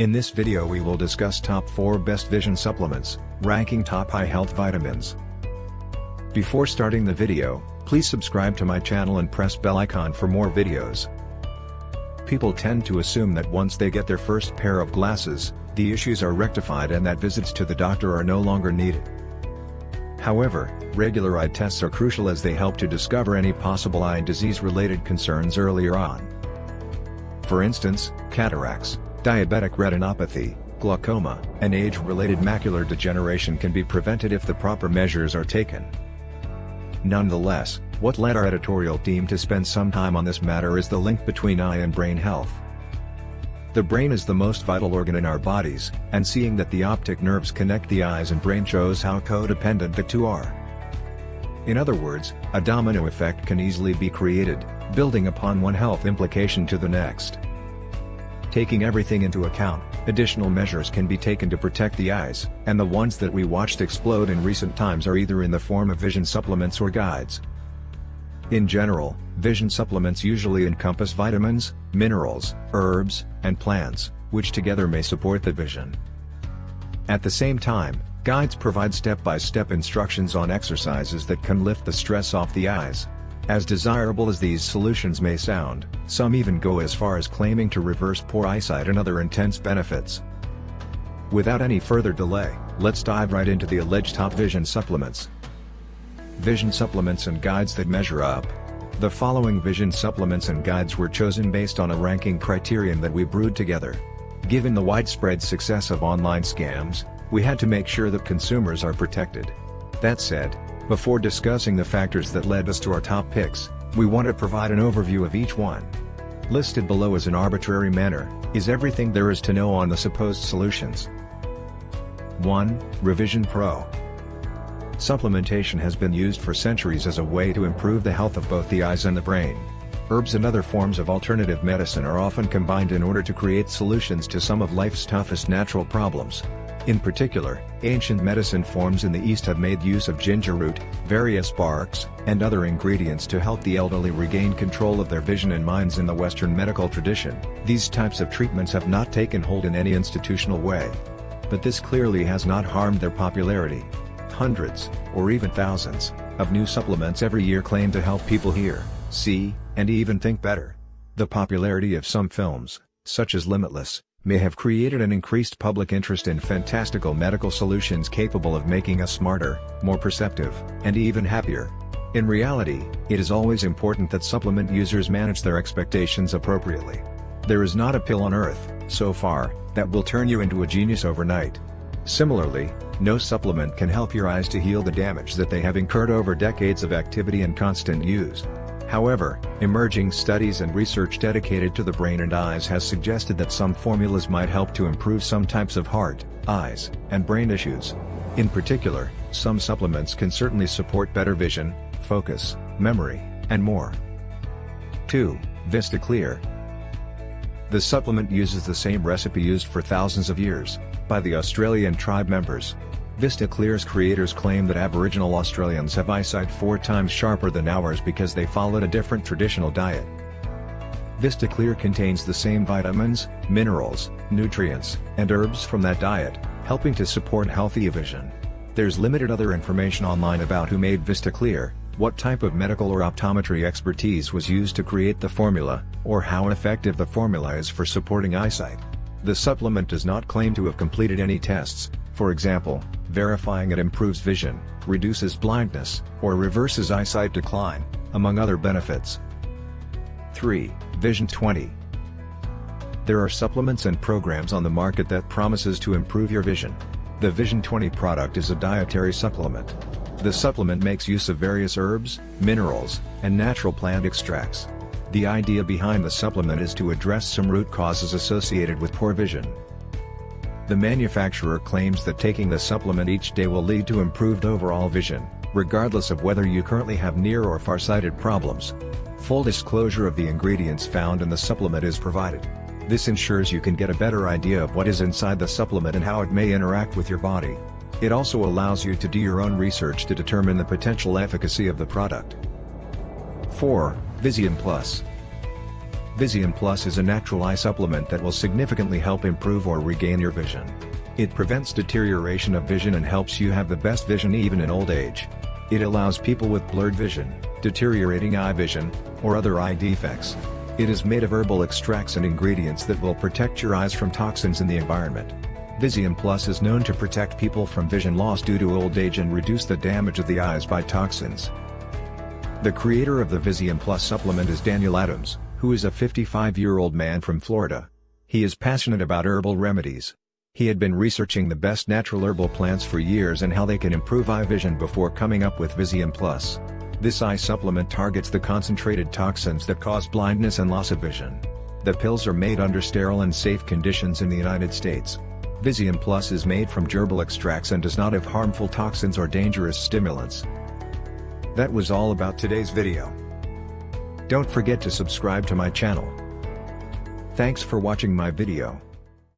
In this video we will discuss top 4 best vision supplements, ranking top eye health vitamins. Before starting the video, please subscribe to my channel and press bell icon for more videos. People tend to assume that once they get their first pair of glasses, the issues are rectified and that visits to the doctor are no longer needed. However, regular eye tests are crucial as they help to discover any possible eye disease-related concerns earlier on. For instance, cataracts, diabetic retinopathy, glaucoma, and age-related macular degeneration can be prevented if the proper measures are taken. Nonetheless, what led our editorial team to spend some time on this matter is the link between eye and brain health. The brain is the most vital organ in our bodies, and seeing that the optic nerves connect the eyes and brain shows how codependent the two are. In other words, a domino effect can easily be created, building upon one health implication to the next. Taking everything into account, additional measures can be taken to protect the eyes, and the ones that we watched explode in recent times are either in the form of vision supplements or guides. In general, vision supplements usually encompass vitamins, minerals, herbs, and plants, which together may support the vision. At the same time, guides provide step-by-step -step instructions on exercises that can lift the stress off the eyes. As desirable as these solutions may sound, some even go as far as claiming to reverse poor eyesight and other intense benefits. Without any further delay, let's dive right into the alleged top vision supplements vision supplements and guides that measure up. The following vision supplements and guides were chosen based on a ranking criterion that we brewed together. Given the widespread success of online scams, we had to make sure that consumers are protected. That said, before discussing the factors that led us to our top picks, we want to provide an overview of each one. Listed below as an arbitrary manner, is everything there is to know on the supposed solutions. 1. Revision Pro Supplementation has been used for centuries as a way to improve the health of both the eyes and the brain. Herbs and other forms of alternative medicine are often combined in order to create solutions to some of life's toughest natural problems. In particular, ancient medicine forms in the East have made use of ginger root, various barks, and other ingredients to help the elderly regain control of their vision and minds in the Western medical tradition. These types of treatments have not taken hold in any institutional way. But this clearly has not harmed their popularity hundreds, or even thousands, of new supplements every year claim to help people hear, see, and even think better. The popularity of some films, such as Limitless, may have created an increased public interest in fantastical medical solutions capable of making us smarter, more perceptive, and even happier. In reality, it is always important that supplement users manage their expectations appropriately. There is not a pill on earth, so far, that will turn you into a genius overnight. Similarly, no supplement can help your eyes to heal the damage that they have incurred over decades of activity and constant use. However, emerging studies and research dedicated to the brain and eyes has suggested that some formulas might help to improve some types of heart, eyes, and brain issues. In particular, some supplements can certainly support better vision, focus, memory, and more. 2. Vista Clear The supplement uses the same recipe used for thousands of years, by the Australian tribe members. Vista Clear's creators claim that Aboriginal Australians have eyesight four times sharper than ours because they followed a different traditional diet. Vista Clear contains the same vitamins, minerals, nutrients, and herbs from that diet, helping to support healthy vision. There's limited other information online about who made Vista Clear, what type of medical or optometry expertise was used to create the formula, or how effective the formula is for supporting eyesight. The supplement does not claim to have completed any tests, for example, verifying it improves vision, reduces blindness, or reverses eyesight decline, among other benefits. 3. Vision 20 There are supplements and programs on the market that promises to improve your vision. The Vision 20 product is a dietary supplement. The supplement makes use of various herbs, minerals, and natural plant extracts. The idea behind the supplement is to address some root causes associated with poor vision. The manufacturer claims that taking the supplement each day will lead to improved overall vision, regardless of whether you currently have near or farsighted problems. Full disclosure of the ingredients found in the supplement is provided. This ensures you can get a better idea of what is inside the supplement and how it may interact with your body. It also allows you to do your own research to determine the potential efficacy of the product. 4. Visium Plus. Visium Plus is a natural eye supplement that will significantly help improve or regain your vision. It prevents deterioration of vision and helps you have the best vision even in old age. It allows people with blurred vision, deteriorating eye vision, or other eye defects. It is made of herbal extracts and ingredients that will protect your eyes from toxins in the environment. Visium Plus is known to protect people from vision loss due to old age and reduce the damage of the eyes by toxins. The creator of the Visium Plus supplement is Daniel Adams, who is a 55-year-old man from Florida. He is passionate about herbal remedies. He had been researching the best natural herbal plants for years and how they can improve eye vision before coming up with Visium Plus. This eye supplement targets the concentrated toxins that cause blindness and loss of vision. The pills are made under sterile and safe conditions in the United States. Visium Plus is made from gerbil extracts and does not have harmful toxins or dangerous stimulants. That was all about today's video. Don't forget to subscribe to my channel. Thanks for watching my video.